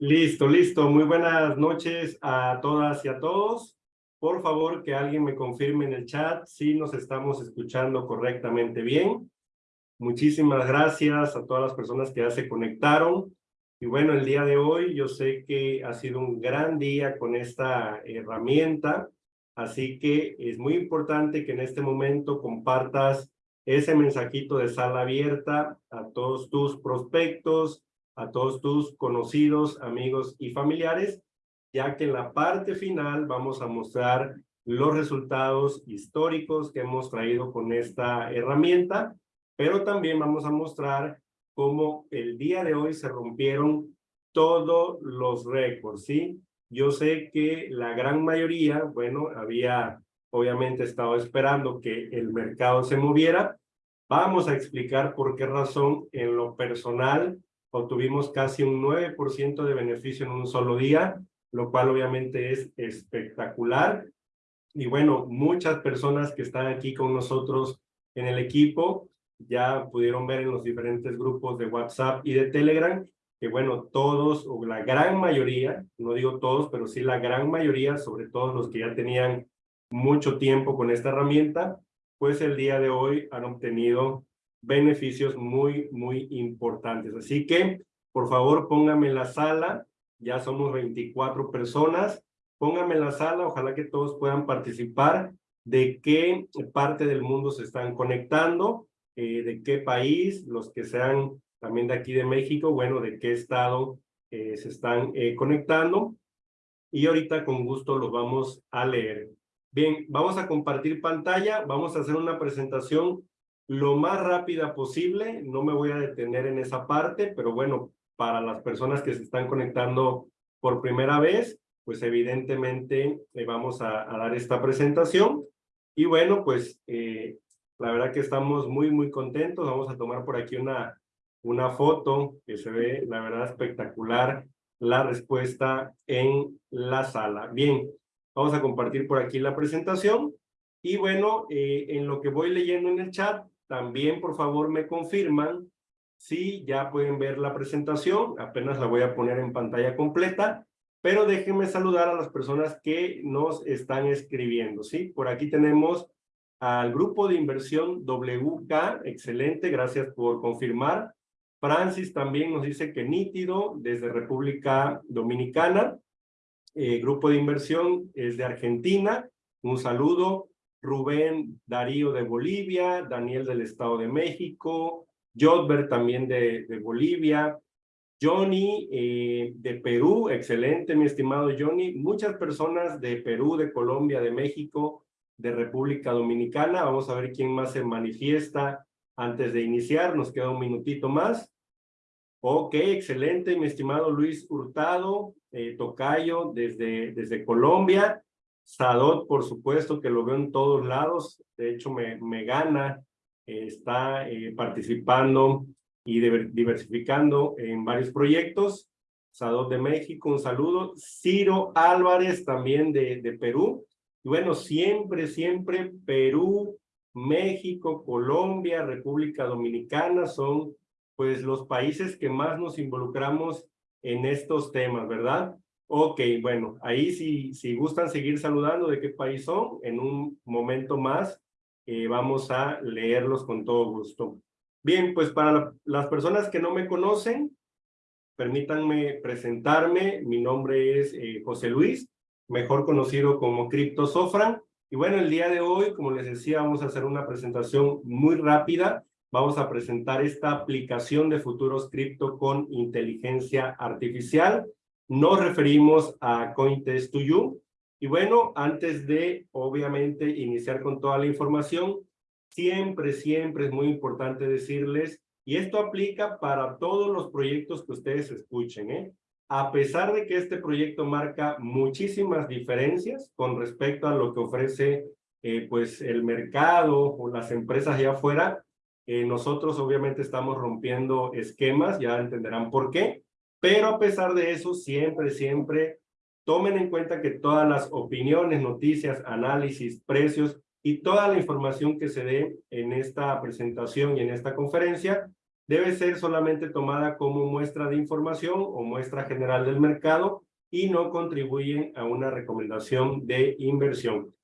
Listo, listo. Muy buenas noches a todas y a todos. Por favor, que alguien me confirme en el chat si nos estamos escuchando correctamente bien. Muchísimas gracias a todas las personas que ya se conectaron. Y bueno, el día de hoy yo sé que ha sido un gran día con esta herramienta, así que es muy importante que en este momento compartas ese mensajito de sala abierta a todos tus prospectos, a todos tus conocidos, amigos y familiares, ya que en la parte final vamos a mostrar los resultados históricos que hemos traído con esta herramienta, pero también vamos a mostrar cómo el día de hoy se rompieron todos los récords, ¿sí? Yo sé que la gran mayoría, bueno, había obviamente estado esperando que el mercado se moviera. Vamos a explicar por qué razón en lo personal obtuvimos casi un 9% de beneficio en un solo día, lo cual obviamente es espectacular. Y bueno, muchas personas que están aquí con nosotros en el equipo ya pudieron ver en los diferentes grupos de WhatsApp y de Telegram que bueno, todos o la gran mayoría, no digo todos, pero sí la gran mayoría, sobre todo los que ya tenían mucho tiempo con esta herramienta, pues el día de hoy han obtenido beneficios muy, muy importantes. Así que, por favor, póngame la sala. Ya somos 24 personas. Póngame la sala. Ojalá que todos puedan participar de qué parte del mundo se están conectando, eh, de qué país, los que sean también de aquí de México, bueno, de qué estado eh, se están eh, conectando. Y ahorita con gusto los vamos a leer. Bien, vamos a compartir pantalla, vamos a hacer una presentación lo más rápida posible. No me voy a detener en esa parte, pero bueno, para las personas que se están conectando por primera vez, pues evidentemente le vamos a, dar esta presentación. Y bueno, pues eh, la verdad que estamos muy, muy contentos. Vamos a tomar por aquí una, una foto que se ve, la verdad, espectacular la respuesta en la sala. Bien, vamos a compartir por aquí la presentación. Y bueno, eh, en lo que voy leyendo en el chat, también, por favor, me confirman si ya pueden ver la presentación. Apenas la voy a poner en pantalla completa. Pero déjenme saludar a las personas que nos están escribiendo, ¿sí? Por aquí tenemos al grupo de inversión WK. Excelente, gracias por confirmar. Francis también nos dice que nítido desde República Dominicana. Eh, grupo de inversión es de Argentina. Un saludo. Rubén Darío de Bolivia, Daniel del Estado de México, Jodber también de, Bolivia, Johnny eh, de Perú, excelente mi estimado Johnny, muchas personas de Perú, de Colombia, de México, de República Dominicana, vamos a ver quién más se manifiesta antes de iniciar, nos queda un minutito más. Ok, excelente, mi estimado Luis Hurtado, eh, Tocayo, desde, desde Colombia. Sadot, por supuesto, que lo veo en todos lados. De hecho, me, me gana. está eh, participando y diversificando en varios proyectos. Sadot de México, un saludo. Ciro Álvarez, también de, de Perú. Y bueno, siempre, siempre Perú, México, Colombia, República Dominicana son pues los países que más nos involucramos en estos temas, ¿verdad? Ok, bueno, ahí si, si gustan seguir saludando de qué país son, en un momento más eh, vamos a leerlos con todo gusto. Bien, pues para las personas que no me conocen, permítanme presentarme. Mi nombre es eh, José Luis, mejor conocido como Crypto Sofran. Y bueno, el día de hoy, como les decía, vamos a hacer una presentación muy rápida. Vamos a presentar esta aplicación de futuros cripto con inteligencia artificial nos referimos a Cointest to You. Y bueno, antes de, obviamente, iniciar con toda la información, siempre, siempre es muy importante decirles, y esto aplica para todos los proyectos que ustedes escuchen, ¿eh? A pesar de que este proyecto marca muchísimas diferencias con respecto a lo que ofrece eh, pues el mercado o las empresas allá afuera, eh, nosotros obviamente estamos rompiendo esquemas, ya entenderán por qué, pero a pesar de eso, siempre, siempre tomen en cuenta que todas las opiniones, noticias, análisis, precios y toda la información que se dé en esta presentación y en esta conferencia, debe ser solamente tomada como muestra de información o muestra general del mercado y no contribuyen a una recomendación de inversión.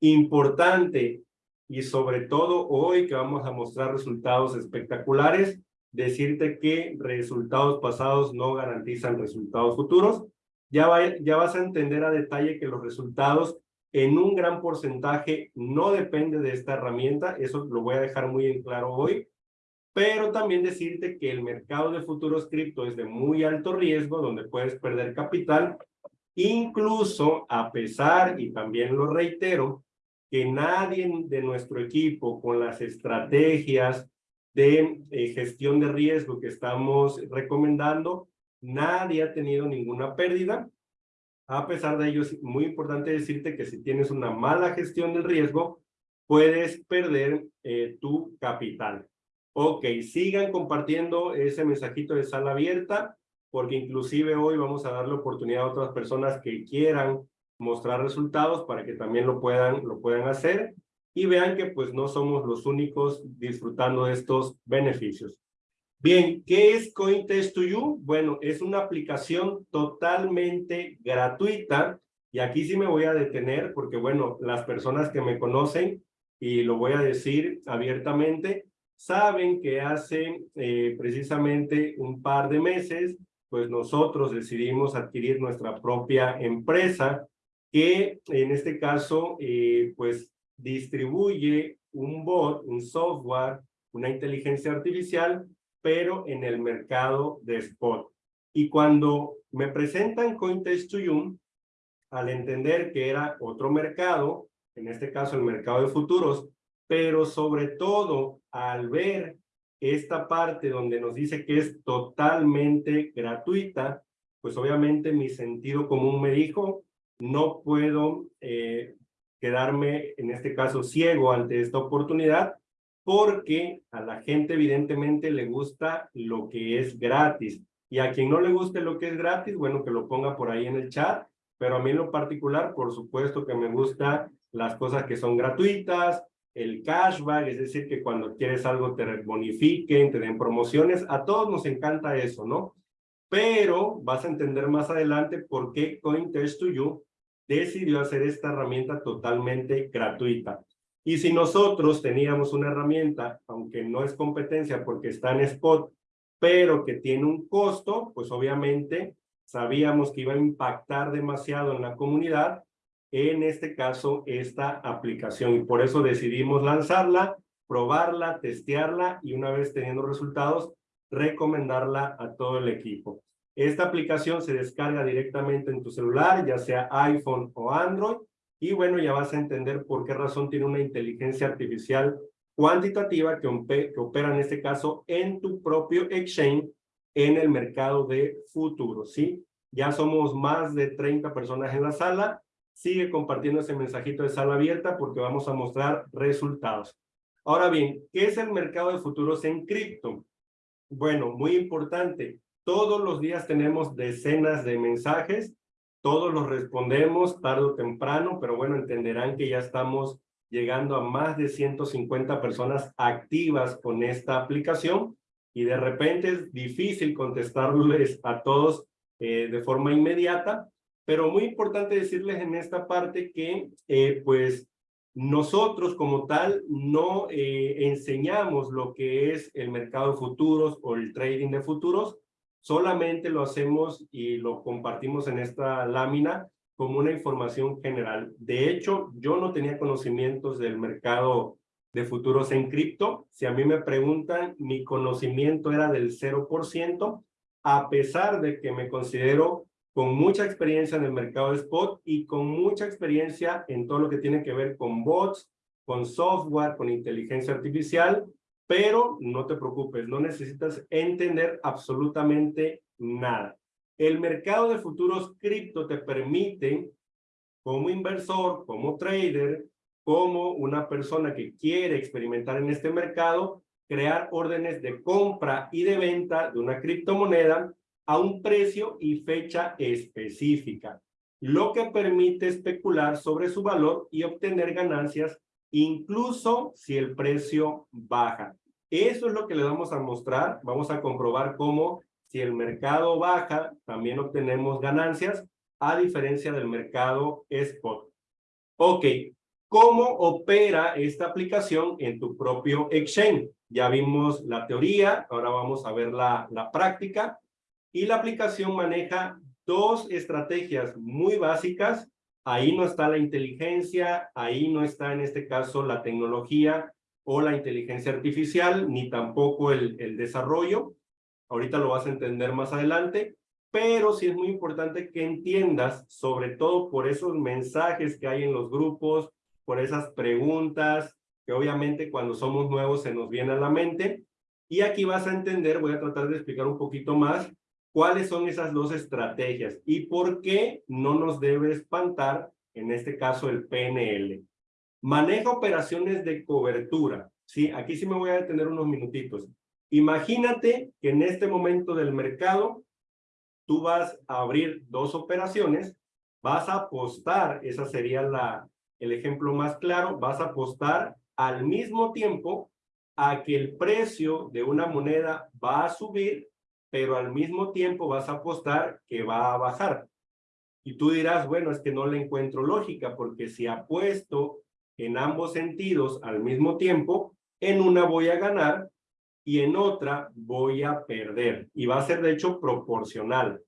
Importante, y sobre todo hoy que vamos a mostrar resultados espectaculares, decirte que resultados pasados no garantizan resultados futuros. Ya, ya vas a entender a detalle que los resultados en un gran porcentaje no depende de esta herramienta, eso lo voy a dejar muy en claro hoy, pero también decirte que el mercado de futuros cripto es de muy alto riesgo, donde puedes perder capital, incluso a pesar, y también lo reitero, que nadie de nuestro equipo con las estrategias de eh, gestión de riesgo que estamos recomendando, nadie ha tenido ninguna pérdida. A pesar de ello, es muy importante decirte que si tienes una mala gestión del riesgo, puedes perder eh, tu capital. Ok, sigan compartiendo ese mensajito de sala abierta, porque inclusive hoy vamos a dar la oportunidad a otras personas que quieran mostrar resultados para que también lo puedan, lo puedan hacer y vean que pues no somos los únicos disfrutando de estos beneficios. Bien, ¿qué es CoinTest2You? Bueno, es una aplicación totalmente gratuita y aquí sí me voy a detener porque bueno, las personas que me conocen y lo voy a decir abiertamente, saben que hace eh, precisamente un par de meses pues nosotros decidimos adquirir nuestra propia empresa que en este caso, eh, pues distribuye un bot, un software, una inteligencia artificial, pero en el mercado de spot. Y cuando me presentan CoinTest2You, al entender que era otro mercado, en este caso el mercado de futuros, pero sobre todo al ver esta parte donde nos dice que es totalmente gratuita, pues obviamente mi sentido común me dijo, no puedo eh, quedarme, en este caso, ciego ante esta oportunidad, porque a la gente evidentemente le gusta lo que es gratis. Y a quien no le guste lo que es gratis, bueno, que lo ponga por ahí en el chat, pero a mí en lo particular, por supuesto que me gusta las cosas que son gratuitas, el cashback, es decir, que cuando quieres algo te bonifiquen, te den promociones, a todos nos encanta eso, ¿no? Pero vas a entender más adelante por qué CoinTest2You decidió hacer esta herramienta totalmente gratuita. Y si nosotros teníamos una herramienta, aunque no es competencia porque está en spot, pero que tiene un costo, pues obviamente sabíamos que iba a impactar demasiado en la comunidad, en este caso esta aplicación. Y por eso decidimos lanzarla, probarla, testearla y una vez teniendo resultados, recomendarla a todo el equipo. Esta aplicación se descarga directamente en tu celular, ya sea iPhone o Android, y bueno, ya vas a entender por qué razón tiene una inteligencia artificial cuantitativa que, opera en este caso en tu propio exchange en el mercado de futuros, ¿sí? Ya somos más de 30 personas en la sala. Sigue compartiendo ese mensajito de sala abierta porque vamos a mostrar resultados. Ahora bien, ¿qué es el mercado de futuros en cripto? Bueno, muy importante. Todos los días tenemos decenas de mensajes, todos los respondemos tarde o temprano, pero bueno, entenderán que ya estamos llegando a más de 150 personas activas con esta aplicación y de repente es difícil contestarles a todos eh, de forma inmediata, pero muy importante decirles en esta parte que eh, pues nosotros como tal no eh, enseñamos lo que es el mercado de futuros o el trading de futuros, solamente lo hacemos y lo compartimos en esta lámina como una información general. De hecho, yo no tenía conocimientos del mercado de futuros en cripto. Si a mí me preguntan, mi conocimiento era del 0%, a pesar de que me considero con mucha experiencia en el mercado de spot y con mucha experiencia en todo lo que tiene que ver con bots, con software, con inteligencia artificial pero no te preocupes, no necesitas entender absolutamente nada. El mercado de futuros cripto te permite, como inversor, como trader, como una persona que quiere experimentar en este mercado, crear órdenes de compra y de venta de una criptomoneda a un precio y fecha específica, lo que permite especular sobre su valor y obtener ganancias incluso si el precio baja. Eso es lo que le vamos a mostrar. Vamos a comprobar cómo si el mercado baja, también obtenemos ganancias, a diferencia del mercado spot. Ok, ¿cómo opera esta aplicación en tu propio exchange? Ya vimos la teoría, ahora vamos a ver la, la práctica. Y la aplicación maneja dos estrategias muy básicas. Ahí no está la inteligencia, ahí no está en este caso la tecnología o la inteligencia artificial, ni tampoco el, desarrollo. Ahorita lo vas a entender más adelante, pero sí es muy importante que entiendas, sobre todo por esos mensajes que hay en los grupos, por esas preguntas, que obviamente cuando somos nuevos se nos viene a la mente. Y aquí vas a entender, voy a tratar de explicar un poquito más, cuáles son esas dos estrategias y por qué no nos debe espantar, en este caso, el PNL. Maneja operaciones de cobertura. Sí, aquí sí me voy a detener unos minutitos. Imagínate que en este momento del mercado, tú vas a abrir dos operaciones, vas a apostar, esa sería la, el ejemplo más claro, vas a apostar al mismo tiempo a que el precio de una moneda va a subir pero al mismo tiempo vas a apostar que va a bajar. Y tú dirás, bueno, es que no le encuentro lógica, porque si apuesto en ambos sentidos al mismo tiempo, en una voy a ganar y en otra voy a perder. Y va a ser, de hecho, proporcional.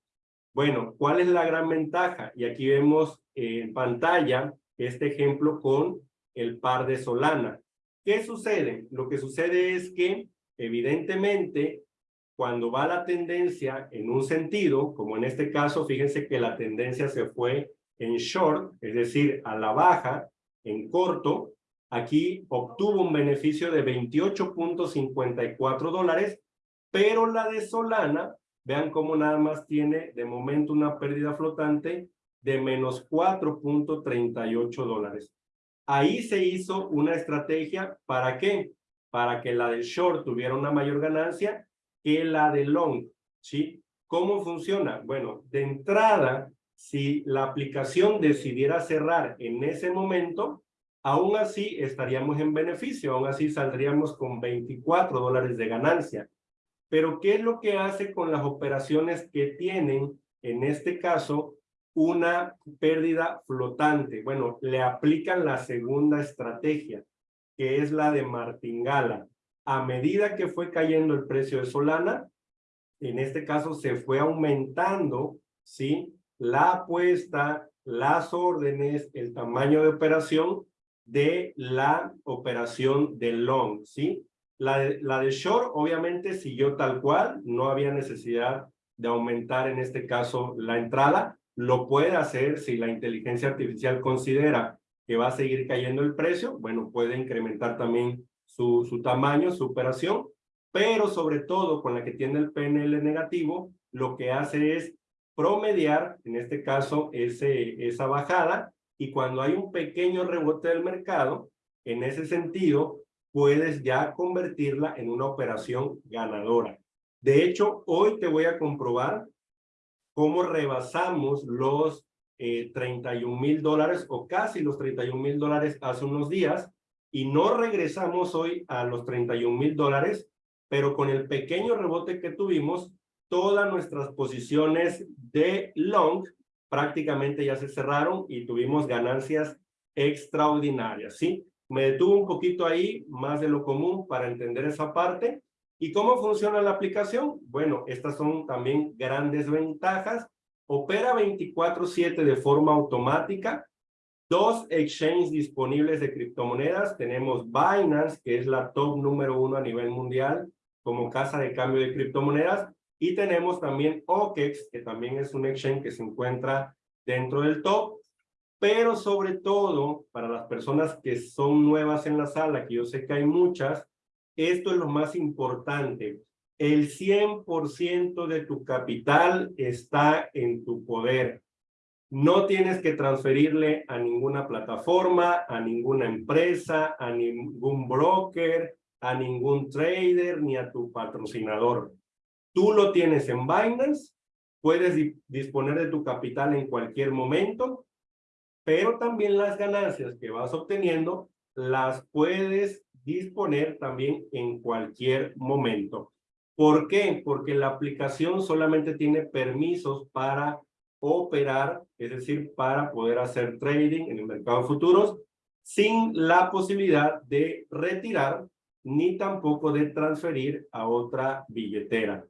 Bueno, ¿cuál es la gran ventaja? Y aquí vemos en pantalla este ejemplo con el par de Solana. ¿Qué sucede? Lo que sucede es que, evidentemente, cuando va la tendencia en un sentido, como en este caso, fíjense que la tendencia se fue en short, es decir, a la baja, en corto, aquí obtuvo un beneficio de 28.54 dólares, pero la de Solana, vean cómo nada más tiene de momento una pérdida flotante de menos 4.38 dólares. Ahí se hizo una estrategia, ¿para qué? Para que la de short tuviera una mayor ganancia que la de long, ¿sí? ¿Cómo funciona? Bueno, de entrada, si la aplicación decidiera cerrar en ese momento, aún así estaríamos en beneficio, aún así saldríamos con 24 dólares de ganancia. Pero, ¿qué es lo que hace con las operaciones que tienen, en este caso, una pérdida flotante? Bueno, le aplican la segunda estrategia, que es la de martingala a medida que fue cayendo el precio de Solana, en este caso se fue aumentando, ¿sí? La apuesta, las órdenes, el tamaño de operación de la operación de long, ¿sí? La de, la de short obviamente siguió tal cual, no había necesidad de aumentar en este caso la entrada, lo puede hacer si la inteligencia artificial considera que va a seguir cayendo el precio, bueno, puede incrementar también su, su tamaño, su operación, pero sobre todo con la que tiene el PNL negativo, lo que hace es promediar, en este caso, esa bajada, y cuando hay un pequeño rebote del mercado, en ese sentido, puedes ya convertirla en una operación ganadora. De hecho, hoy te voy a comprobar cómo rebasamos los eh, 31 mil dólares o casi los 31 mil dólares hace unos días y no regresamos hoy a los 31 mil dólares, pero con el pequeño rebote que tuvimos, todas nuestras posiciones de long prácticamente ya se cerraron y tuvimos ganancias extraordinarias, ¿sí? Me detuve un poquito ahí, más de lo común, para entender esa parte. ¿Y cómo funciona la aplicación? Bueno, estas son también grandes ventajas. Opera 24-7 de forma automática dos exchanges disponibles de criptomonedas. Tenemos Binance, que es la top número uno a nivel mundial como casa de cambio de criptomonedas. Y tenemos también OKEX, que también es un exchange que se encuentra dentro del top. Pero sobre todo, para las personas que son nuevas en la sala, que yo sé que hay muchas, esto es lo más importante. El 100% de tu capital está en tu poder. No tienes que transferirle a ninguna plataforma, a ninguna empresa, a ningún broker, a ningún trader, ni a tu patrocinador. Tú lo tienes en Binance, puedes disponer de tu capital en cualquier momento, pero también las ganancias que vas obteniendo las puedes disponer también en cualquier momento. ¿Por qué? Porque la aplicación solamente tiene permisos para operar, es decir, para poder hacer trading en el mercado de futuros, sin la posibilidad de retirar ni tampoco de transferir a otra billetera.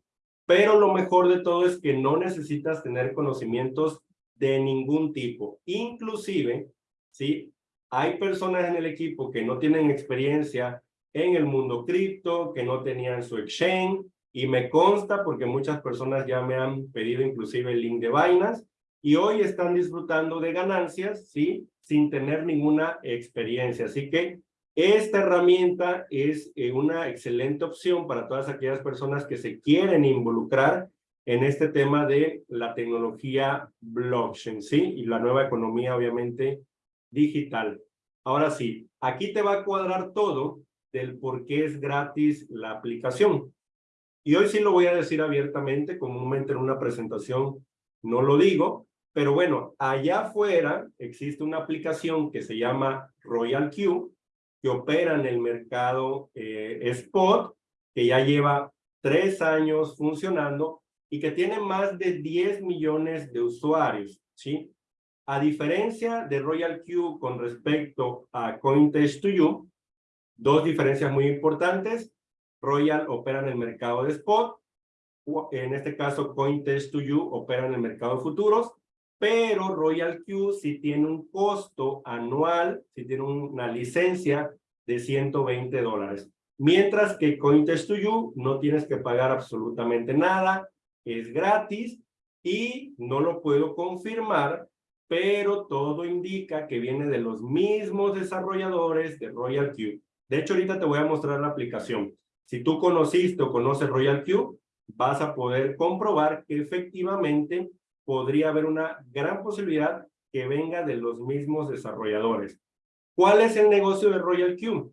Pero lo mejor de todo es que no necesitas tener conocimientos de ningún tipo. Inclusive, ¿sí? Hay personas en el equipo que no tienen experiencia en el mundo cripto, que no tenían su exchange, y me consta porque muchas personas ya me han pedido inclusive el link de vainas y hoy están disfrutando de ganancias, ¿sí? Sin tener ninguna experiencia. Así que esta herramienta es eh, una excelente opción para todas aquellas personas que se quieren involucrar en este tema de la tecnología blockchain, ¿sí? Y la nueva economía, obviamente, digital. Ahora sí, aquí te va a cuadrar todo del por qué es gratis la aplicación. Y hoy sí lo voy a decir abiertamente, comúnmente en una presentación no lo digo, pero bueno, allá afuera existe una aplicación que se llama Royal Q, que opera en el mercado eh, spot, que ya lleva tres años funcionando y que tiene más de 10 millones de usuarios, ¿sí? A diferencia de Royal Q con respecto a Cointest2You, dos diferencias muy importantes. Royal opera en el mercado de spot, en este caso Cointest2You opera en el mercado de futuros, pero Royal Q sí tiene un costo anual, sí tiene una licencia de 120 dólares. Mientras que Cointest2You no tienes que pagar absolutamente nada, es gratis y no lo puedo confirmar pero todo indica que viene de los mismos desarrolladores de Royal Q. De hecho, ahorita te voy a mostrar la aplicación. Si tú conociste o conoces Royal Q, vas a poder comprobar que efectivamente podría haber una gran posibilidad que venga de los mismos desarrolladores. ¿Cuál es el negocio de Royal Q?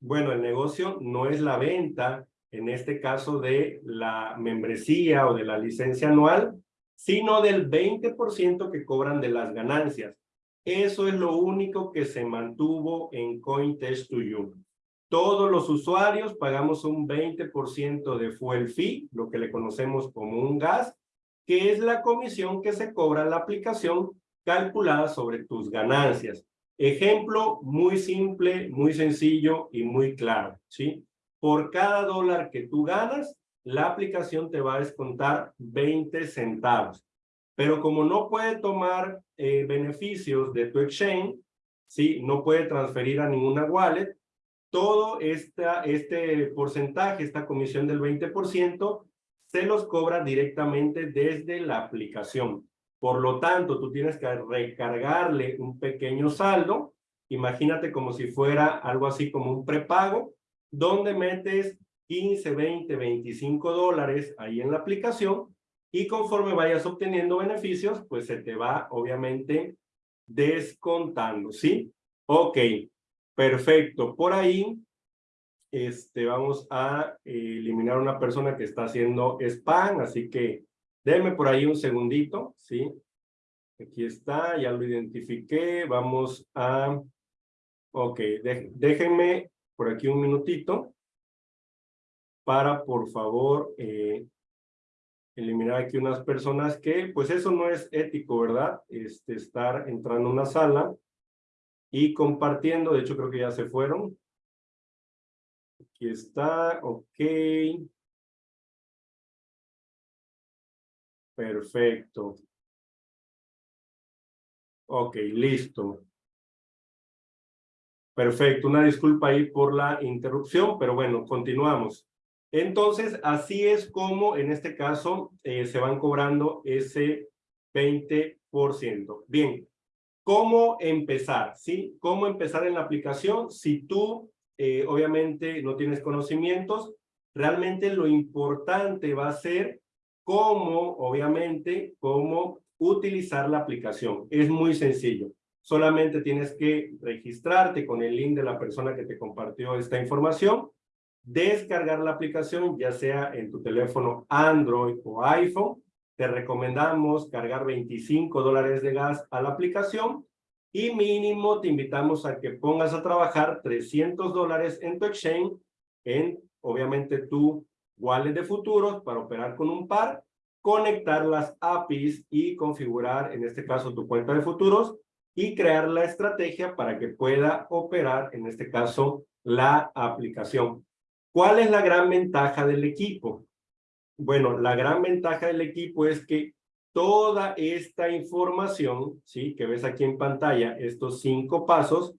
Bueno, el negocio no es la venta, en este caso de la membresía o de la licencia anual, sino del 20% que cobran de las ganancias. Eso es lo único que se mantuvo en Cointest2You. Todos los usuarios pagamos un 20% de fuel fee, lo que le conocemos como un gas, que es la comisión que se cobra la aplicación calculada sobre tus ganancias. Ejemplo muy simple, muy sencillo y muy claro, ¿sí? Por cada dólar que tú ganas, la aplicación te va a descontar 20 centavos. Pero como no puede tomar eh, beneficios de tu exchange, ¿sí? no puede transferir a ninguna wallet, todo esta, este porcentaje, esta comisión del 20%, se los cobra directamente desde la aplicación. Por lo tanto, tú tienes que recargarle un pequeño saldo, imagínate como si fuera algo así como un prepago, donde metes 15, 20, 25 dólares ahí en la aplicación y conforme vayas obteniendo beneficios, pues se te va obviamente descontando, ¿sí? Ok, perfecto. Por ahí este, vamos a eliminar una persona que está haciendo spam, así que déme por ahí un segundito, ¿sí? Aquí está, ya lo identifiqué, vamos a... Ok, déjenme por aquí un minutito para, por favor, eh, eliminar aquí unas personas que, pues eso no es ético, ¿verdad? Este, estar entrando a una sala y compartiendo, de hecho creo que ya se fueron. Aquí está, ok. Perfecto. Ok, listo. Perfecto, una disculpa ahí por la interrupción, pero bueno, continuamos. Entonces, así es como en este caso eh, se van cobrando ese 20%. Bien, ¿cómo empezar? ¿Sí? ¿Cómo empezar en la aplicación? Si tú, eh, obviamente, no tienes conocimientos, realmente lo importante va a ser cómo, obviamente, cómo utilizar la aplicación. Es muy sencillo. Solamente tienes que registrarte con el link de la persona que te compartió esta información descargar la aplicación, ya sea en tu teléfono Android o iPhone. Te recomendamos cargar 25 dólares de gas a la aplicación y mínimo te invitamos a que pongas a trabajar 300 dólares en tu exchange, en obviamente tu wallet de futuros para operar con un par, conectar las APIs y configurar en este caso tu cuenta de futuros y crear la estrategia para que pueda operar en este caso la aplicación. ¿Cuál es la gran ventaja del equipo? Bueno, la gran ventaja del equipo es que toda esta información, ¿sí? Que ves aquí en pantalla, estos cinco pasos,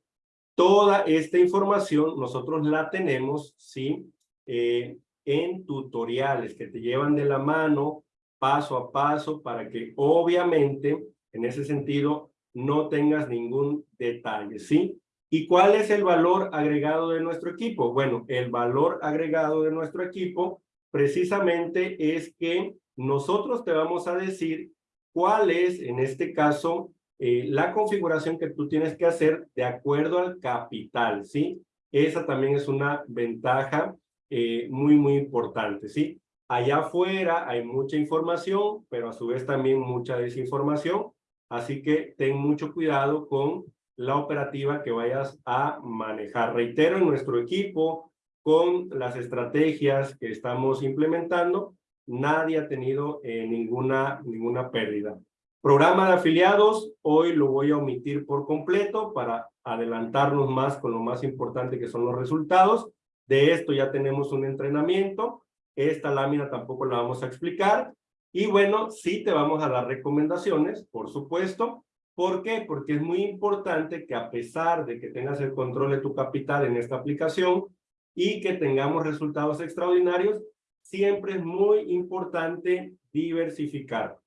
toda esta información nosotros la tenemos, ¿sí? Eh, en tutoriales que te llevan de la mano paso a paso para que obviamente en ese sentido no tengas ningún detalle, ¿sí? ¿Y cuál es el valor agregado de nuestro equipo? Bueno, el valor agregado de nuestro equipo precisamente es que nosotros te vamos a decir cuál es, en este caso, eh, la configuración que tú tienes que hacer de acuerdo al capital, ¿sí? Esa también es una ventaja eh, muy, muy importante, ¿sí? Allá afuera hay mucha información, pero a su vez también mucha desinformación, así que ten mucho cuidado con la operativa que vayas a manejar. Reitero, en nuestro equipo, con las estrategias que estamos implementando, nadie ha tenido eh, ninguna, ninguna pérdida. Programa de afiliados, hoy lo voy a omitir por completo para adelantarnos más con lo más importante que son los resultados. De esto ya tenemos un entrenamiento. Esta lámina tampoco la vamos a explicar. Y bueno, sí te vamos a dar recomendaciones, por supuesto. ¿Por qué? Porque es muy importante que a pesar de que tengas el control de tu capital en esta aplicación y que tengamos resultados extraordinarios, siempre es muy importante diversificar.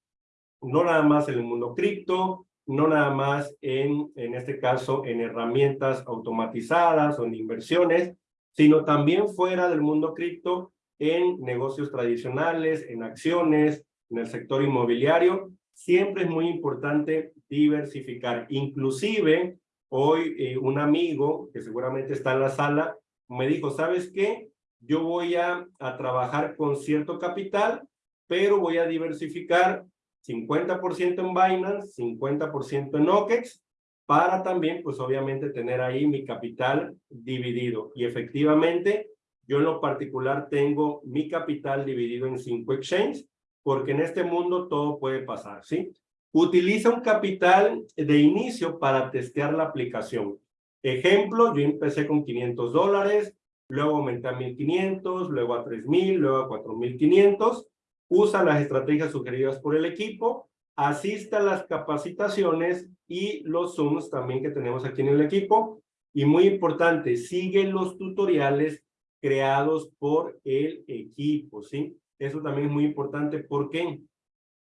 No nada más en el mundo cripto, no nada más en, en este caso, en herramientas automatizadas o en inversiones, sino también fuera del mundo cripto, en negocios tradicionales, en acciones, en el sector inmobiliario. Siempre es muy importante diversificar. Inclusive, hoy eh, un amigo que seguramente está en la sala me dijo, ¿sabes qué? Yo voy a, a trabajar con cierto capital, pero voy a diversificar 50% en Binance, 50% en OKEX, para también, pues obviamente, tener ahí mi capital dividido. Y efectivamente, yo en lo particular tengo mi capital dividido en cinco exchanges, porque en este mundo todo puede pasar, ¿sí? Utiliza un capital de inicio para testear la aplicación. Ejemplo, yo empecé con 500 dólares, luego aumenté a 1500, luego a 3000, luego a 4500. Usa las estrategias sugeridas por el equipo, asista a las capacitaciones y los Zooms también que tenemos aquí en el equipo. Y muy importante, sigue los tutoriales creados por el equipo, ¿sí? Eso también es muy importante. ¿Por qué?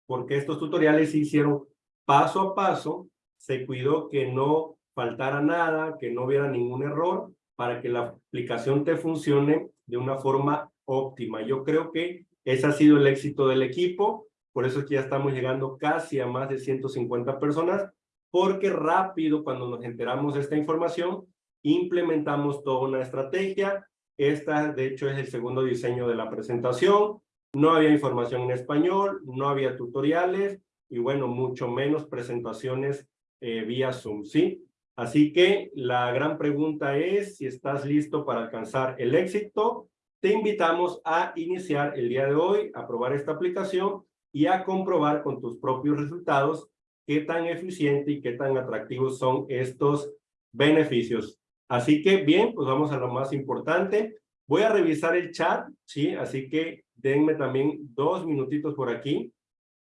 Porque estos tutoriales se hicieron paso a paso, se cuidó que no faltara nada, que no hubiera ningún error para que la aplicación te funcione de una forma óptima. Yo creo que ese ha sido el éxito del equipo, por eso es que ya estamos llegando casi a más de 150 personas, porque rápido cuando nos enteramos de esta información, implementamos toda una estrategia. Esta, de hecho, es el segundo diseño de la presentación. No había información en español, no había tutoriales y, bueno, mucho menos presentaciones eh, vía Zoom, ¿sí? Así que la gran pregunta es si estás listo para alcanzar el éxito. Te invitamos a iniciar el día de hoy, a probar esta aplicación y a comprobar con tus propios resultados qué tan eficiente y qué tan atractivos son estos beneficios. Así que bien, pues vamos a lo más importante. Voy a revisar el chat, ¿sí? Así que denme también dos minutitos por aquí,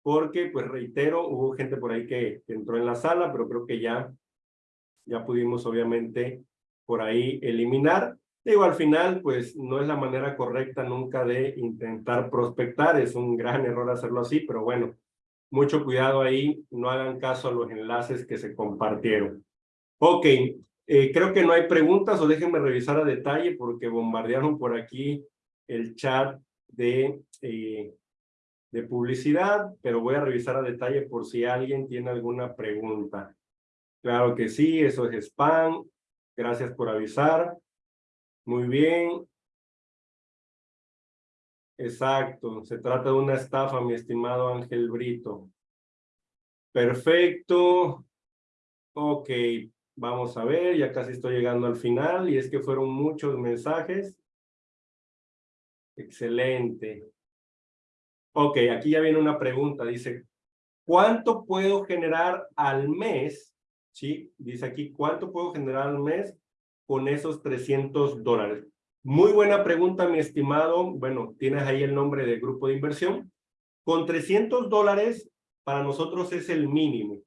porque pues reitero, hubo gente por ahí que, que entró en la sala, pero creo que ya ya pudimos obviamente por ahí eliminar. Digo, al final, pues no es la manera correcta nunca de intentar prospectar, es un gran error hacerlo así, pero bueno, mucho cuidado ahí, no hagan caso a los enlaces que se compartieron. Ok, eh, creo que no hay preguntas o déjenme revisar a detalle porque bombardearon por aquí el chat de, eh, de publicidad, pero voy a revisar a detalle por si alguien tiene alguna pregunta. Claro que sí, eso es spam. Gracias por avisar. Muy bien. Exacto, se trata de una estafa, mi estimado Ángel Brito. Perfecto. Ok, vamos a ver, ya casi estoy llegando al final y es que fueron muchos mensajes. Excelente. Ok, aquí ya viene una pregunta, dice, ¿cuánto puedo generar al mes? Sí, dice aquí, ¿cuánto puedo generar al mes con esos 300 dólares? Muy buena pregunta, mi estimado. Bueno, tienes ahí el nombre del grupo de inversión. Con 300 dólares, para nosotros es el mínimo.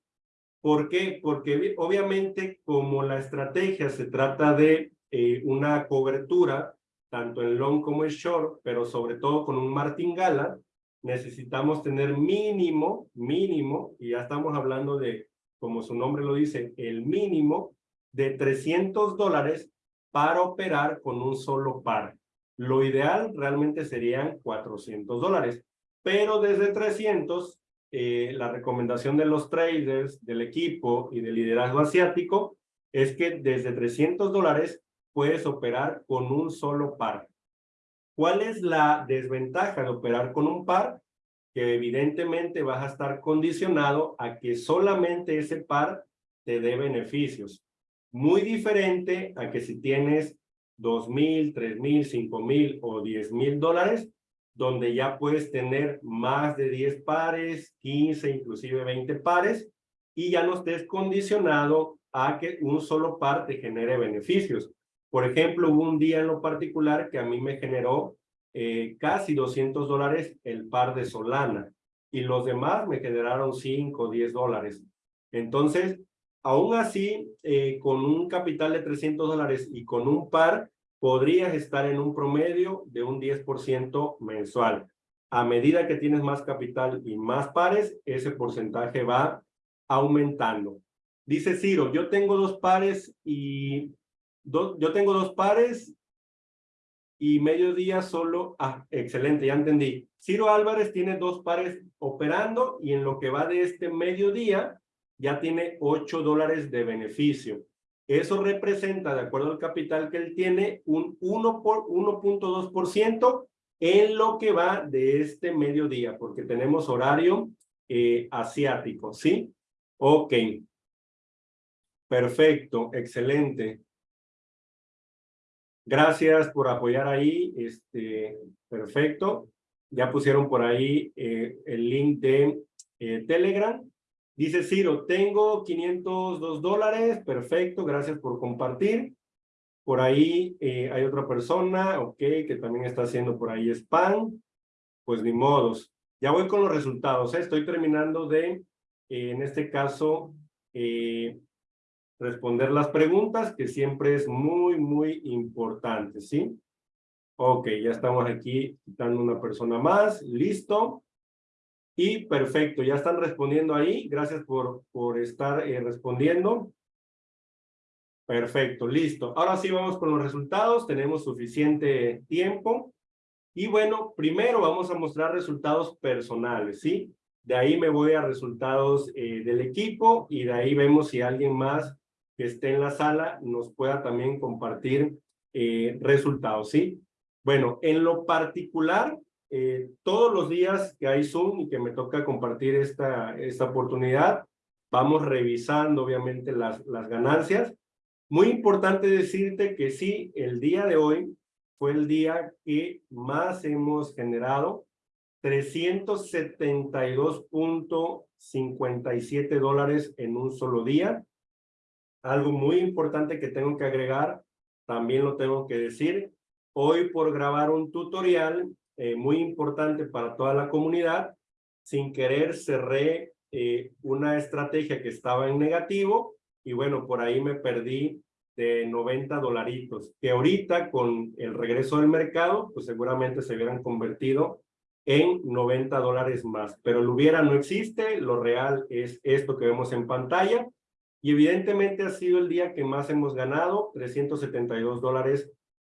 ¿Por qué? Porque obviamente como la estrategia se trata de eh, una cobertura, tanto en long como en short, pero sobre todo con un martingala, necesitamos tener mínimo, mínimo, y ya estamos hablando de, como su nombre lo dice, el mínimo de 300 dólares para operar con un solo par. Lo ideal realmente serían 400 dólares, pero desde 300, eh, la recomendación de los traders, del equipo y del liderazgo asiático es que desde 300 dólares puedes operar con un solo par. ¿Cuál es la desventaja de operar con un par? Que evidentemente vas a estar condicionado a que solamente ese par te dé beneficios. Muy diferente a que si tienes dos mil, tres mil, cinco mil o diez mil dólares, donde ya puedes tener más de 10 pares, 15, inclusive 20 pares, y ya no estés condicionado a que un solo par te genere beneficios. Por ejemplo, hubo un día en lo particular que a mí me generó eh, casi 200 dólares el par de Solana, y los demás me generaron 5 o 10 dólares. Entonces, Aún así, eh, con un capital de 300 dólares y con un par, podrías estar en un promedio de un 10% mensual. A medida que tienes más capital y más pares, ese porcentaje va aumentando. Dice Ciro, yo tengo dos pares y yo tengo dos pares y mediodía solo, ah, excelente, ya entendí. Ciro Álvarez tiene dos pares operando y en lo que va de este mediodía ya tiene 8 dólares de beneficio. Eso representa, de acuerdo al capital que él tiene, un 1.2% en lo que va de este mediodía, porque tenemos horario eh, asiático, ¿sí? Ok. Perfecto, excelente. Gracias por apoyar ahí, este, perfecto. Ya pusieron por ahí eh, el link de eh, Telegram. Dice Ciro, tengo 502 dólares, perfecto, gracias por compartir. Por ahí eh, hay otra persona, ok, que también está haciendo por ahí spam. Pues ni modos. Ya voy con los resultados, ¿eh? estoy terminando de, eh, en este caso, responder las preguntas, que siempre es muy, muy importante, ¿sí? Ok, ya estamos aquí quitando una persona más, listo. Y perfecto, ya están respondiendo ahí. Gracias por, por estar eh, respondiendo. Perfecto, listo. Ahora sí vamos con los resultados. Tenemos suficiente tiempo. Y bueno, primero vamos a mostrar resultados personales, ¿sí? De ahí me voy a resultados eh, del equipo y de ahí vemos si alguien más que esté en la sala nos pueda también compartir eh, resultados, ¿sí? Bueno, en lo particular, eh, todos los días que hay Zoom y que me toca compartir esta, esta oportunidad, vamos revisando obviamente las, las ganancias. Muy importante decirte que sí, el día de hoy fue el día que más hemos generado, 372.57 dólares en un solo día. Algo muy importante que tengo que agregar, también lo tengo que decir, hoy por grabar un tutorial eh, muy importante para toda la comunidad. Sin querer cerré eh, una estrategia que estaba en negativo y bueno, por ahí me perdí de 90 dolaritos, que ahorita con el regreso del mercado, pues seguramente se hubieran convertido en 90 dólares más. Pero lo hubiera no existe, lo real es esto que vemos en pantalla. Y evidentemente ha sido el día que más hemos ganado, 372 dólares,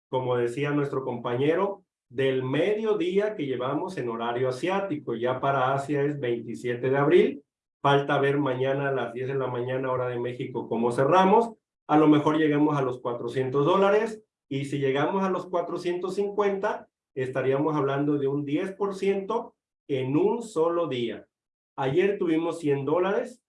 como decía nuestro compañero, del mediodía que llevamos en horario asiático. Ya para Asia es 27 de abril. Falta ver mañana a las 10 de la mañana, hora de México, cómo cerramos. A lo mejor lleguemos a los 400 dólares y si llegamos a los 450, estaríamos hablando de un 10% en un solo día. Ayer tuvimos 100 dólares,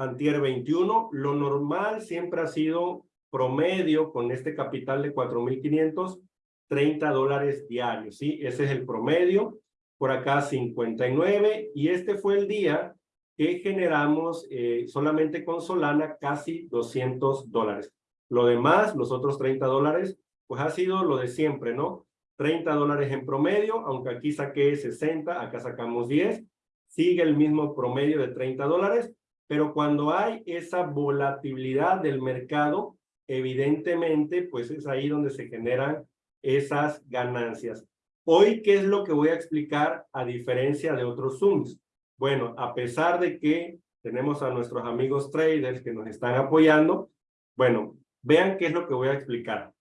antier 21. Lo normal siempre ha sido promedio con este capital de 4.500, 30 dólares diarios, ¿sí? Ese es el promedio. Por acá 59 y este fue el día que generamos eh, solamente con Solana casi 200 dólares. Lo demás, los otros 30 dólares, pues ha sido lo de siempre, ¿no? 30 dólares en promedio, aunque aquí saqué 60, acá sacamos 10, sigue el mismo promedio de 30 dólares, pero cuando hay esa volatilidad del mercado, evidentemente, pues es ahí donde se generan esas ganancias. Hoy, ¿qué es lo que voy a explicar a diferencia de otros Zooms? Bueno, a pesar de que tenemos a nuestros amigos traders que nos están apoyando, bueno, vean qué es lo que voy a explicar.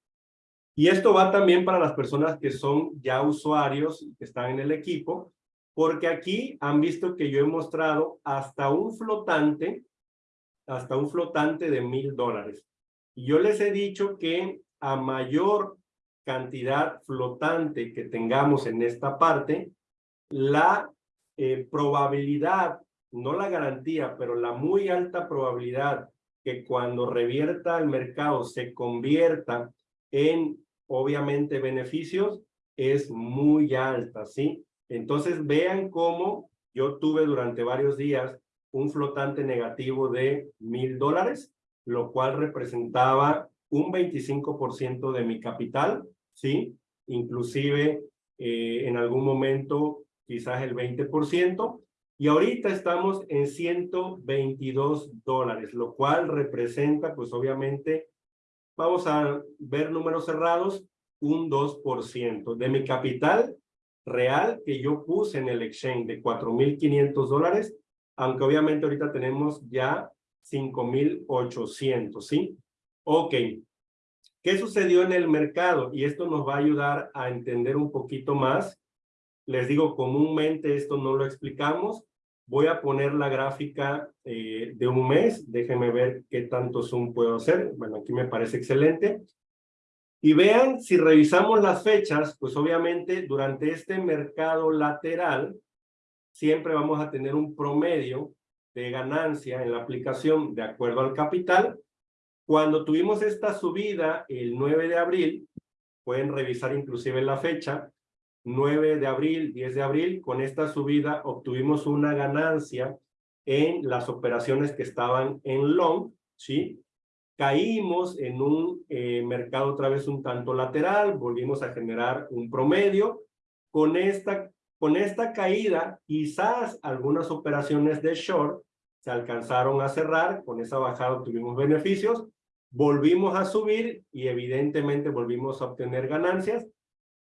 Y esto va también para las personas que son ya usuarios, que están en el equipo, porque aquí han visto que yo he mostrado hasta un flotante, hasta un flotante de mil dólares. Y yo les he dicho que a mayor cantidad flotante que tengamos en esta parte, la eh, probabilidad, no la garantía, pero la muy alta probabilidad que cuando revierta el mercado se convierta en, obviamente, beneficios, es muy alta, ¿sí? Entonces vean cómo yo tuve durante varios días un flotante negativo de mil dólares, lo cual representaba un 25% de mi capital, ¿sí? Inclusive eh, en algún momento quizás el 20%, y ahorita estamos en 122 dólares, lo cual representa, pues obviamente, vamos a ver números cerrados, un 2%. De mi capital real que yo puse en el exchange de 4.500 dólares, aunque obviamente ahorita tenemos ya 5.800, ¿sí? Ok. ¿Qué sucedió en el mercado? Y esto nos va a ayudar a entender un poquito más. Les digo, comúnmente esto no lo explicamos. Voy a poner la gráfica eh, de un mes. Déjenme ver qué tanto zoom puedo hacer. Bueno, aquí me parece excelente. Y vean, si revisamos las fechas, pues obviamente durante este mercado lateral, siempre vamos a tener un promedio de ganancia en la aplicación de acuerdo al capital. Cuando tuvimos esta subida el 9 de abril, pueden revisar inclusive la fecha, 9 de abril, 10 de abril, con esta subida obtuvimos una ganancia en las operaciones que estaban en long, ¿sí? Caímos en un eh, mercado otra vez un tanto lateral, volvimos a generar un promedio. Con esta, con esta caída, quizás algunas operaciones de short se alcanzaron a cerrar, con esa bajada tuvimos beneficios, volvimos a subir y evidentemente volvimos a obtener ganancias,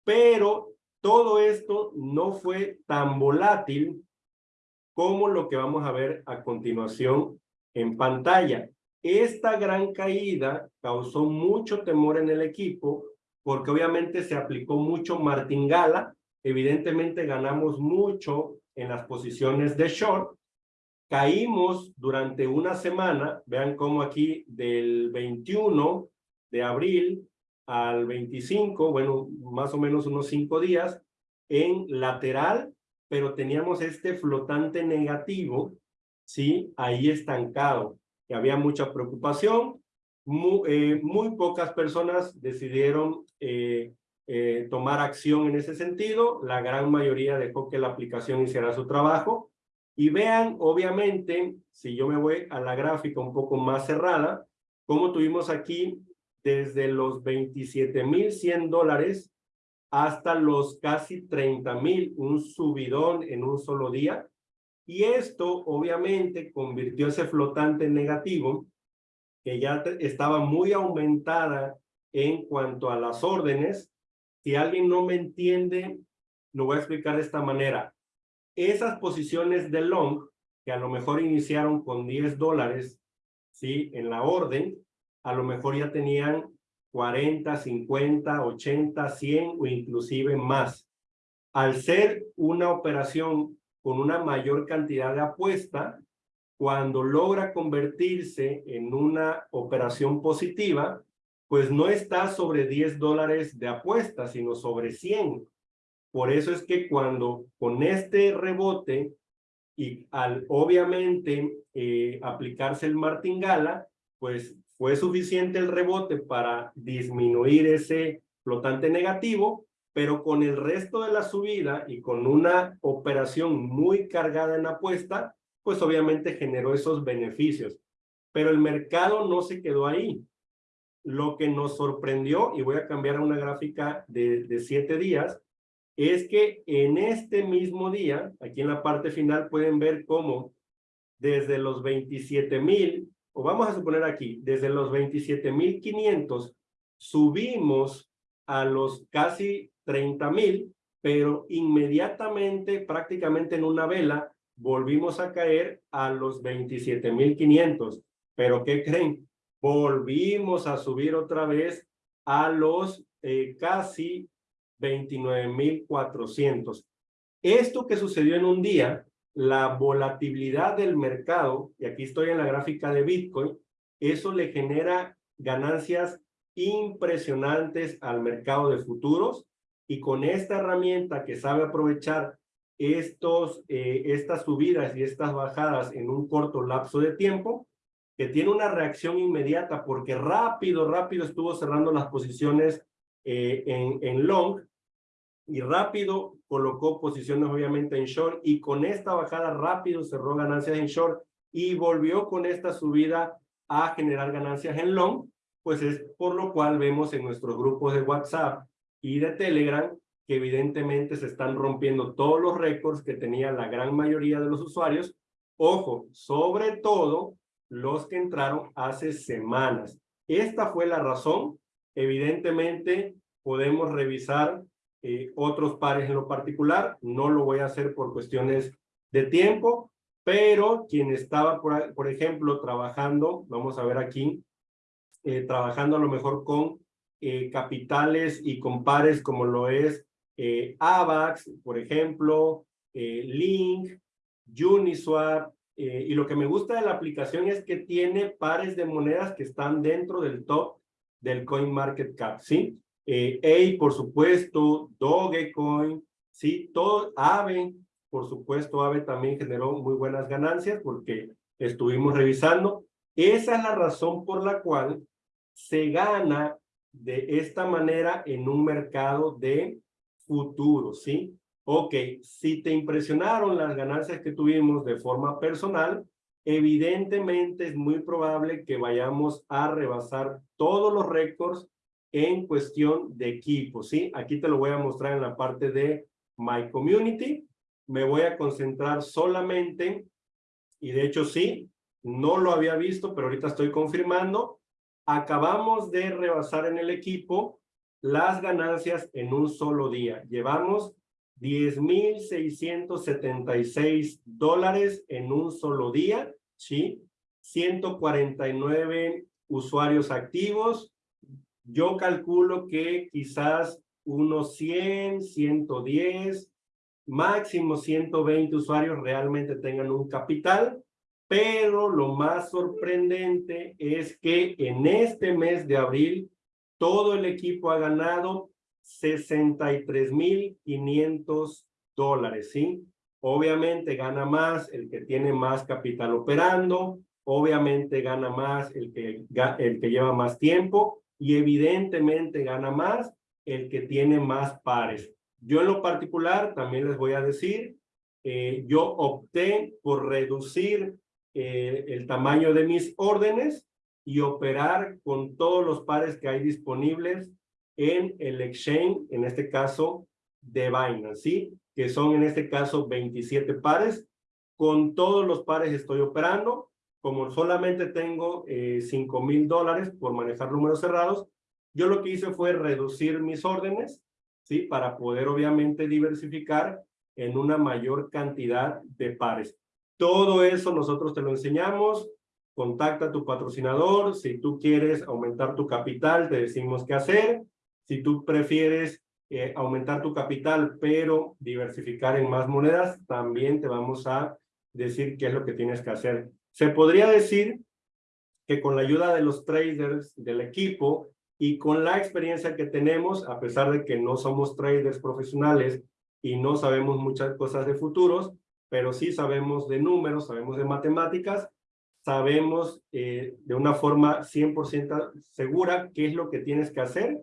pero todo esto no fue tan volátil como lo que vamos a ver a continuación en pantalla. Esta gran caída causó mucho temor en el equipo porque obviamente se aplicó mucho martingala, evidentemente ganamos mucho en las posiciones de short, caímos durante una semana, vean cómo aquí del 21 de abril al 25, bueno, más o menos unos cinco días, en lateral, pero teníamos este flotante negativo, ¿sí? Ahí estancado que había mucha preocupación. Muy, eh, muy pocas personas decidieron eh, eh, tomar acción en ese sentido. La gran mayoría dejó que la aplicación hiciera su trabajo. Y vean, obviamente, si yo me voy a la gráfica un poco más cerrada, como tuvimos aquí desde los 27,100 dólares hasta los casi 30,000, un subidón en un solo día. Y esto obviamente convirtió ese flotante negativo, que ya estaba muy aumentada en cuanto a las órdenes. Si alguien no me entiende, lo voy a explicar de esta manera. Esas posiciones de long, que a lo mejor iniciaron con 10 dólares, ¿sí? En la orden, a lo mejor ya tenían 40, 50, 80, 100 o inclusive más. Al ser una operación con una mayor cantidad de apuesta, cuando logra convertirse en una operación positiva, pues no está sobre 10 dólares de apuesta, sino sobre 100. Por eso es que cuando con este rebote y al obviamente eh, aplicarse el martingala, pues fue suficiente el rebote para disminuir ese flotante negativo, pero con el resto de la subida y con una operación muy cargada en apuesta, pues obviamente generó esos beneficios. Pero el mercado no se quedó ahí. Lo que nos sorprendió, y voy a cambiar a una gráfica de, de siete días, es que en este mismo día, aquí en la parte final pueden ver cómo desde los 27 mil, o vamos a suponer aquí, desde los 27 mil 500 subimos a los casi 30 mil, pero inmediatamente, prácticamente en una vela, volvimos a caer a los 27 mil 500. Pero ¿qué creen? Volvimos a subir otra vez a los eh, casi 29.400. Esto que sucedió en un día, la volatilidad del mercado, y aquí estoy en la gráfica de Bitcoin, eso le genera ganancias impresionantes al mercado de futuros y con esta herramienta que sabe aprovechar estos, eh, estas subidas y estas bajadas en un corto lapso de tiempo, que tiene una reacción inmediata porque rápido, rápido estuvo cerrando las posiciones eh, en, en long y rápido colocó posiciones obviamente en short y con esta bajada rápido cerró ganancias en short y volvió con esta subida a generar ganancias en long, pues es por lo cual vemos en nuestros grupos de WhatsApp y de Telegram que evidentemente se están rompiendo todos los récords que tenía la gran mayoría de los usuarios. Ojo, sobre todo los que entraron hace semanas. Esta fue la razón. Evidentemente podemos revisar eh, otros pares en lo particular. No lo voy a hacer por cuestiones de tiempo, pero quien estaba, por, por ejemplo, trabajando, vamos a ver aquí, eh, trabajando a lo mejor con eh, capitales y con pares como lo es AVAX, por ejemplo, Link, Uniswap, y lo que me gusta de la aplicación es que tiene pares de monedas que están dentro del top del CoinMarketCap, ¿sí? eh, por supuesto, Dogecoin, sí, todo, AVE, por supuesto, AVE también generó muy buenas ganancias porque estuvimos revisando. Esa es la razón por la cual se gana de esta manera en un mercado de futuro, ¿sí? Ok, si te impresionaron las ganancias que tuvimos de forma personal, evidentemente es muy probable que vayamos a rebasar todos los récords en cuestión de equipo, ¿sí? Aquí te lo voy a mostrar en la parte de My Community. Me voy a concentrar solamente, y de hecho sí, no lo había visto, pero ahorita estoy confirmando. Acabamos de rebasar en el equipo las ganancias en un solo día. Llevamos 10,676 dólares en un solo día, ¿sí? 149 usuarios activos, yo calculo que quizás unos 100, 110, máximo 120 usuarios realmente tengan un capital, pero lo más sorprendente es que en este mes de abril todo el equipo ha ganado 63,500 dólares, ¿sí? Obviamente gana más el que tiene más capital operando, obviamente gana más el que, el que lleva más tiempo, y evidentemente gana más el que tiene más pares. Yo en lo particular también les voy a decir, eh, yo opté por reducir eh, el tamaño de mis órdenes y operar con todos los pares que hay disponibles en el exchange, en este caso de Binance, ¿sí? Que son en este caso 27 pares. Con todos los pares estoy operando como solamente tengo eh, 5 mil dólares por manejar números cerrados, yo lo que hice fue reducir mis órdenes, ¿sí? Para poder obviamente diversificar en una mayor cantidad de pares. Todo eso nosotros te lo enseñamos. Contacta a tu patrocinador. Si tú quieres aumentar tu capital, te decimos qué hacer. Si tú prefieres eh, aumentar tu capital, pero diversificar en más monedas, también te vamos a decir qué es lo que tienes que hacer. Se podría decir que con la ayuda de los traders del equipo y con la experiencia que tenemos, a pesar de que no somos traders profesionales y no sabemos muchas cosas de futuros, pero sí sabemos de números, sabemos de matemáticas, sabemos eh, de una forma 100% segura qué es lo que tienes que hacer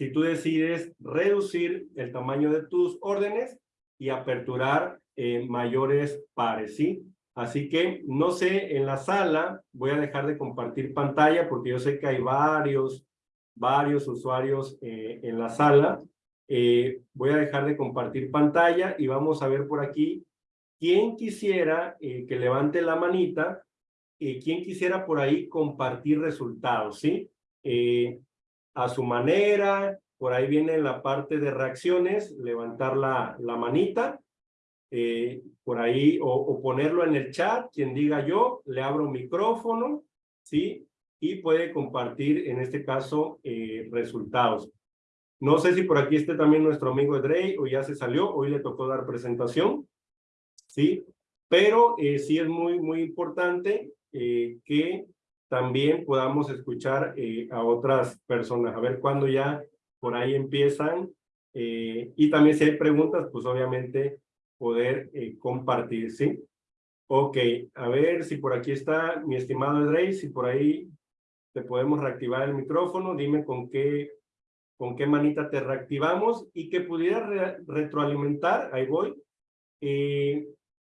si tú decides reducir el tamaño de tus órdenes y aperturar eh, mayores pares, ¿sí? Así que, no sé, en la sala voy a dejar de compartir pantalla porque yo sé que hay varios, varios usuarios eh, en la sala. Eh, voy a dejar de compartir pantalla y vamos a ver por aquí quién quisiera que levante la manita, quién quisiera por ahí compartir resultados, ¿sí? a su manera, por ahí viene la parte de reacciones, levantar la, la manita, eh, por ahí, o, ponerlo en el chat, quien diga yo, le abro micrófono, ¿sí? Y puede compartir, en este caso, eh, resultados. No sé si por aquí esté también nuestro amigo Edrey, o ya se salió, hoy le tocó dar presentación, ¿sí? Pero eh, sí es muy, muy importante que también podamos escuchar eh, a otras personas, a ver cuándo ya por ahí empiezan. Eh, y también si hay preguntas, pues obviamente poder eh, compartir, ¿sí? Ok, a ver si por aquí está mi estimado Edrey, si por ahí te podemos reactivar el micrófono, dime con qué, con qué manita te reactivamos y que pudiera retroalimentar, ahí voy.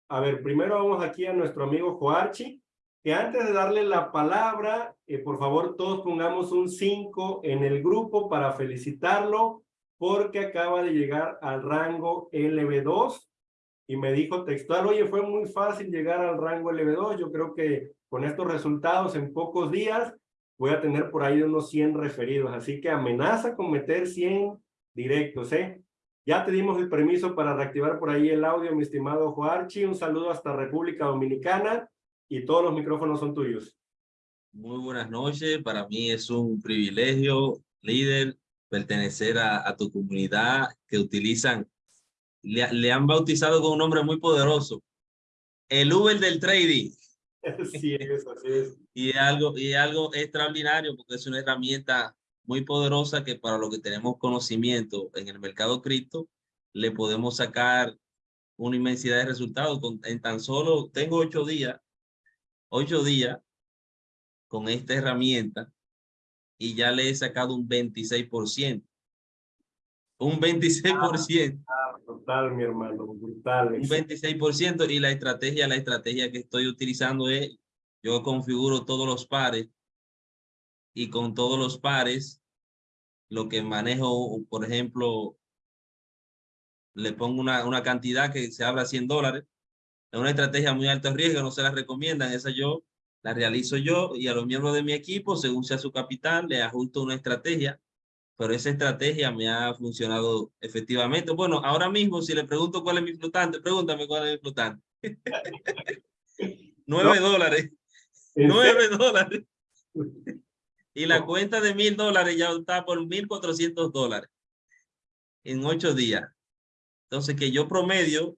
A ver, primero vamos aquí a nuestro amigo Joarchi, que antes de darle la palabra, eh, por favor todos pongamos un 5 en el grupo para felicitarlo, porque acaba de llegar al rango LB2 y me dijo textual, oye, fue muy fácil llegar al rango LB2, yo creo que con estos resultados en pocos días voy a tener por ahí unos 100 referidos, así que amenaza con meter 100 directos, ¿eh? Ya te dimos el permiso para reactivar por ahí el audio, mi estimado Joarchi, un saludo hasta República Dominicana, y todos los micrófonos son tuyos. Muy buenas noches, para mí es un privilegio, líder, pertenecer a, tu comunidad que utilizan, le, han bautizado con un nombre muy poderoso, el Uber del trading. Sí, es, así es. y algo, y algo extraordinario porque es una herramienta muy poderosa que para lo que tenemos conocimiento en el mercado cripto, le podemos sacar una inmensidad de resultados. en tan solo, tengo ocho días ocho días con esta herramienta y ya le he sacado un 26%. Un 26%. Ah, brutal, mi hermano, brutal. Un 26% y la estrategia, la estrategia que estoy utilizando es, yo configuro todos los pares y con todos los pares, lo que manejo, por ejemplo, le pongo una, una cantidad que se habla 100 dólares es una estrategia muy alto riesgo, no se la recomiendan. Esa yo la realizo yo y a los miembros de mi equipo, según sea su capital, le ajusto una estrategia. Pero esa estrategia me ha funcionado efectivamente. Bueno, ahora mismo, si le pregunto cuál es mi flotante, pregúntame cuál es mi flotante. Nueve dólares. Nueve dólares. Y la cuenta de mil dólares ya está por mil cuatrocientos dólares en ocho días. Entonces, que yo promedio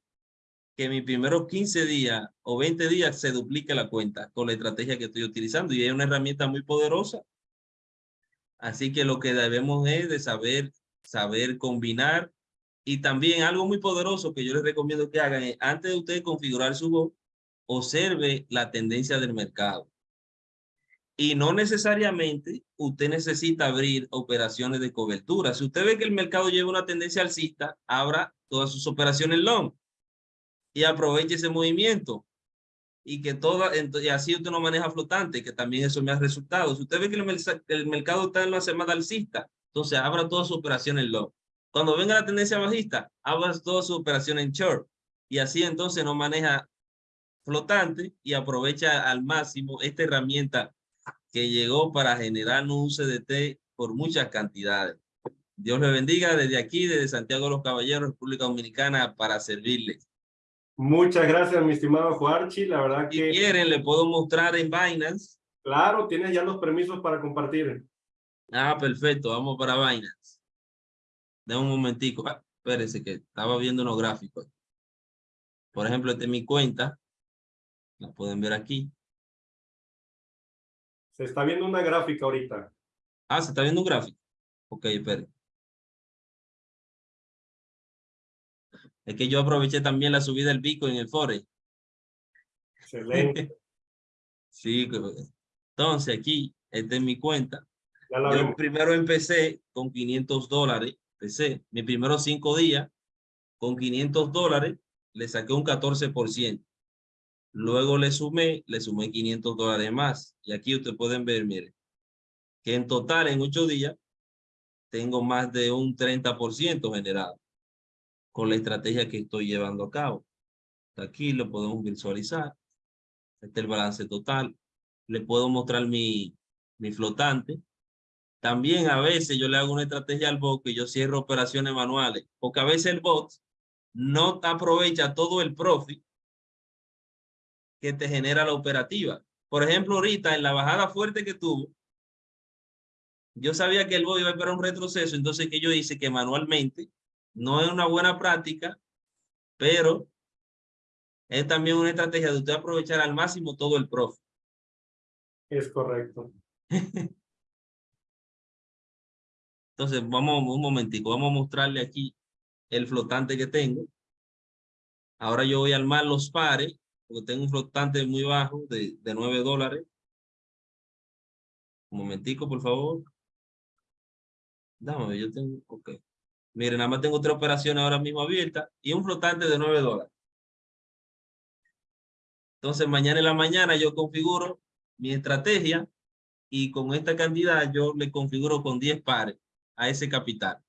que mis primeros 15 días o 20 días se duplique la cuenta con la estrategia que estoy utilizando y es una herramienta muy poderosa. Así que lo que debemos es de saber, saber combinar y también algo muy poderoso que yo les recomiendo que hagan es antes de usted configurar su voz, observe la tendencia del mercado. Y no necesariamente usted necesita abrir operaciones de cobertura. Si usted ve que el mercado lleva una tendencia alcista, abra todas sus operaciones long y aproveche ese movimiento y que toda, y así usted no maneja flotante, que también eso me ha resultado. Si usted ve que el, mercado está en una semana alcista, entonces abra toda su operación en long. Cuando venga la tendencia bajista, abra toda su operación en short y así entonces no maneja flotante y aprovecha al máximo esta herramienta que llegó para generar un CDT por muchas cantidades. Dios le bendiga desde aquí, desde Santiago de los Caballeros, República Dominicana, para servirles. Muchas gracias, mi estimado Juarchi. La verdad que... Si quieren, le puedo mostrar en Binance. Claro, tienes ya los permisos para compartir. Ah, perfecto. Vamos para Binance. De un momentico. Ah, espérense que estaba viendo unos gráficos. Por ejemplo, esta es mi cuenta. La pueden ver aquí. Se está viendo una gráfica ahorita. Ah, se está viendo un gráfico. Ok, espere. Es que yo aproveché también la subida del Bitcoin en el Forex. Excelente. sí, entonces aquí, esta es mi cuenta. Yo primero empecé con 500 dólares, empecé mis primeros cinco días con 500 dólares, le saqué un 14%. Luego le sumé, le sumé 500 dólares más. Y aquí ustedes pueden ver, mire, que en total en ocho días tengo más de un 30% generado con la estrategia que estoy llevando a cabo. Aquí lo podemos visualizar. Este es el balance total. Le puedo mostrar mi, mi flotante. También a veces yo le hago una estrategia al bot que yo cierro operaciones manuales, porque a veces el bot no aprovecha todo el profit que te genera la operativa. Por ejemplo, ahorita en la bajada fuerte que tuvo, yo sabía que el iba a esperar un retroceso, entonces que yo hice que manualmente no es una buena práctica, pero es también una estrategia de usted aprovechar al máximo todo el profit. Es correcto. Entonces, vamos un momentico, vamos a mostrarle aquí el flotante que tengo. Ahora yo voy a armar los pares, porque tengo un flotante muy bajo de, de 9 dólares. Un momentico, por favor. Dame, yo tengo, ok. Miren, nada más tengo tres operaciones ahora mismo abiertas y un flotante de 9 dólares. Entonces, mañana en la mañana yo configuro mi estrategia y con esta cantidad yo le configuro con 10 pares a ese capital.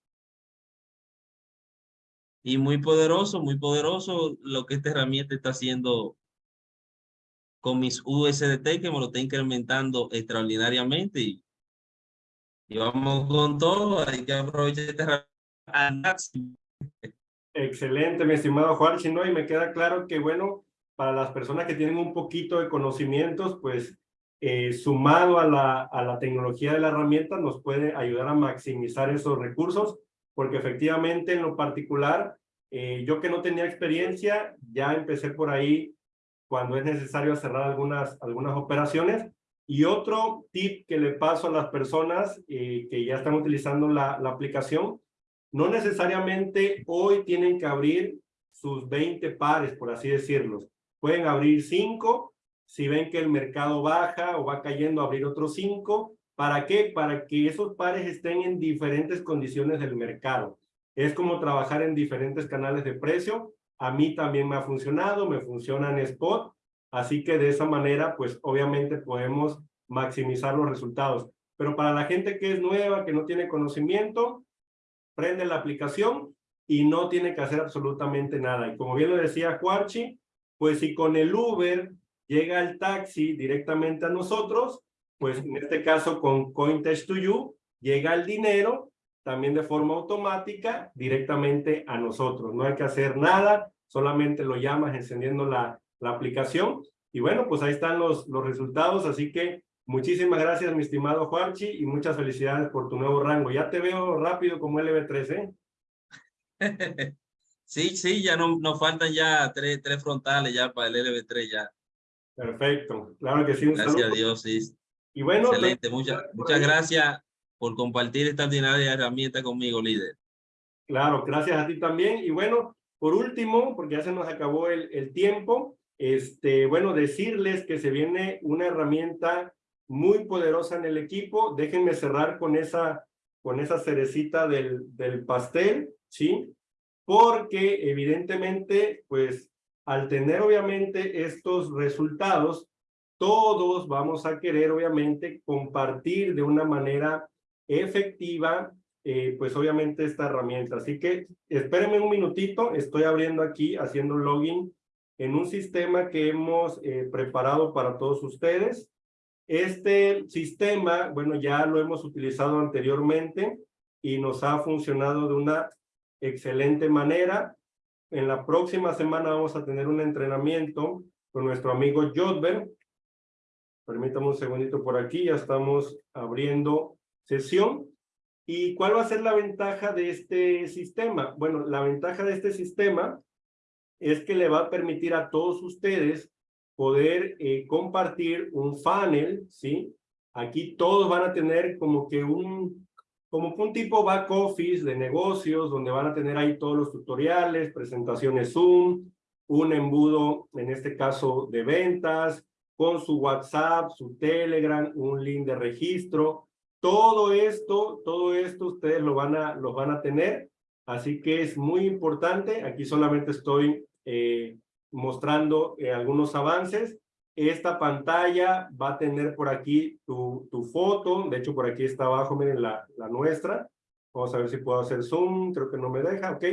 Y muy poderoso, muy poderoso lo que esta herramienta está haciendo con mis USDT que me lo está incrementando extraordinariamente. Y, vamos con todo, hay que aprovechar esta Excelente, mi estimado Juan Chino, y me queda claro que, bueno, para las personas que tienen un poquito de conocimientos, pues eh, sumado a la, a la tecnología de la herramienta, nos puede ayudar a maximizar esos recursos, porque efectivamente en lo particular, eh, yo que no tenía experiencia, ya empecé por ahí cuando es necesario cerrar algunas, algunas operaciones. Y otro tip que le paso a las personas eh, que ya están utilizando la, aplicación, no necesariamente hoy tienen que abrir sus 20 pares, por así decirlo. Pueden abrir 5 si ven que el mercado baja o va cayendo, abrir otros cinco. ¿Para qué? Para que esos pares estén en diferentes condiciones del mercado. Es como trabajar en diferentes canales de precio. A mí también me ha funcionado, me funciona en spot. Así que de esa manera, pues obviamente podemos maximizar los resultados. Pero para la gente que es nueva, que no tiene conocimiento, prende la aplicación y no tiene que hacer absolutamente nada. Y como bien lo decía Cuarchi, pues si con el Uber llega el taxi directamente a nosotros, pues en este caso con CoinTest to You, llega el dinero también de forma automática directamente a nosotros. No hay que hacer nada, solamente lo llamas encendiendo la, la aplicación. Y bueno, pues ahí están los, los resultados, así que muchísimas gracias, mi estimado Juanchi, y muchas felicidades por tu nuevo rango. Ya te veo rápido como LB3, ¿eh? Sí, sí, ya no, nos faltan ya tres, tres frontales ya para el LB3 ya. Perfecto, claro que sí. gracias a Dios, sí. Y bueno, Excelente, muchas, muchas gracias por compartir esta ordinaria herramienta conmigo, líder. Claro, gracias a ti también. Y bueno, por último, porque ya se nos acabó el, el tiempo, este, bueno, decirles que se viene una herramienta muy poderosa en el equipo. Déjenme cerrar con esa, con esa cerecita del, del pastel, ¿sí? Porque evidentemente, pues, al tener obviamente estos resultados, todos vamos a querer obviamente compartir de una manera efectiva, eh, pues obviamente esta herramienta. Así que espérenme un minutito, estoy abriendo aquí, haciendo login en un sistema que hemos eh, preparado para todos ustedes. Este sistema, bueno, ya lo hemos utilizado anteriormente y nos ha funcionado de una excelente manera. En la próxima semana vamos a tener un entrenamiento con nuestro amigo Jodber. Permítame un segundito por aquí, ya estamos abriendo sesión. ¿Y cuál va a ser la ventaja de este sistema? Bueno, la ventaja de este sistema es que le va a permitir a todos ustedes poder eh, compartir un funnel, ¿sí? Aquí todos van a tener como que un, como un tipo back office de negocios, donde van a tener ahí todos los tutoriales, presentaciones Zoom, un embudo, en este caso, de ventas, con su WhatsApp, su Telegram, un link de registro. Todo esto, todo esto ustedes lo van a, lo van a tener. Así que es muy importante. Aquí solamente estoy eh, mostrando eh, algunos avances. Esta pantalla va a tener por aquí tu, tu foto. De hecho, por aquí está abajo, miren la, la nuestra. Vamos a ver si puedo hacer zoom. Creo que no me deja, ¿ok?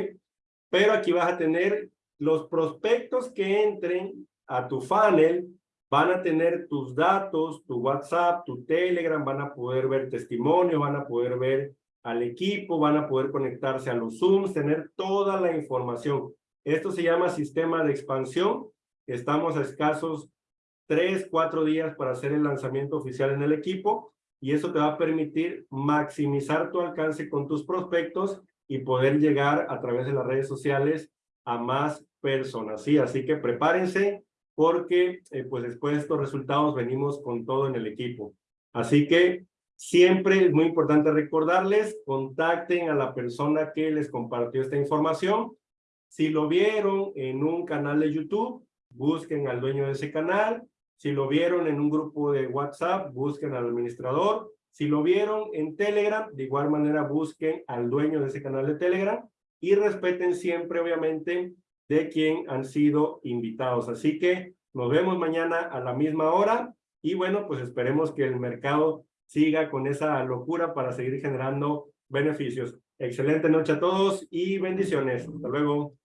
Pero aquí vas a tener los prospectos que entren a tu funnel van a tener tus datos, tu WhatsApp, tu Telegram, van a poder ver testimonio, van a poder ver al equipo, van a poder conectarse a los Zooms, tener toda la información. Esto se llama sistema de expansión. Estamos a escasos tres, cuatro días para hacer el lanzamiento oficial en el equipo y eso te va a permitir maximizar tu alcance con tus prospectos y poder llegar a través de las redes sociales a más personas. Sí, así que prepárense, porque eh, pues después de estos resultados venimos con todo en el equipo. Así que siempre es muy importante recordarles, contacten a la persona que les compartió esta información. Si lo vieron en un canal de YouTube, busquen al dueño de ese canal. Si lo vieron en un grupo de WhatsApp, busquen al administrador. Si lo vieron en Telegram, de igual manera busquen al dueño de ese canal de Telegram y respeten siempre, obviamente, de quien han sido invitados. Así que nos vemos mañana a la misma hora y bueno, pues esperemos que el mercado siga con esa locura para seguir generando beneficios. Excelente noche a todos y bendiciones. Hasta luego.